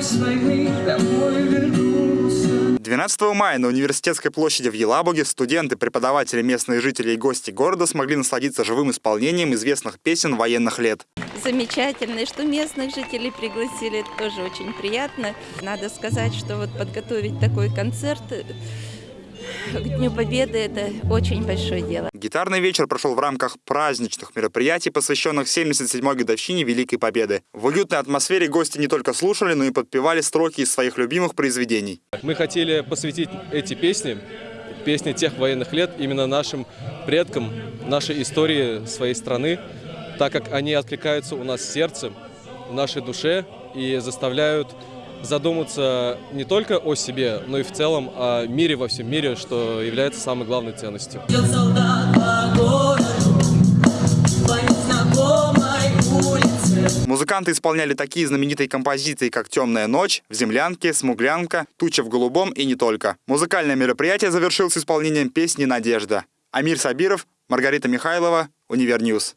войны домой вернулся. 12 мая на Университетской площади в Елабуге студенты, преподаватели, местные жители и гости города смогли насладиться живым исполнением известных песен военных лет. замечательно. Что местных жителей пригласили, это тоже очень приятно. Надо сказать, что вот подготовить такой концерт к Дню Победы – это очень большое дело. Гитарный вечер прошел в рамках праздничных мероприятий, посвященных 77-й годовщине Великой Победы. В уютной атмосфере гости не только слушали, но и подпевали строки из своих любимых произведений. Мы хотели посвятить эти песни, песни тех военных лет, именно нашим предкам, нашей истории своей страны, так как они откликаются у нас в сердце, в нашей душе и заставляют задуматься не только о себе, но и в целом о мире во всем мире, что является самой главной ценностью. Музыканты исполняли такие знаменитые композиции, как «Темная ночь», «В землянке», «Смуглянка», «Туча в голубом» и не только. Музыкальное мероприятие завершилось исполнением песни «Надежда». Амир Сабиров, Маргарита Михайлова, Универньюз.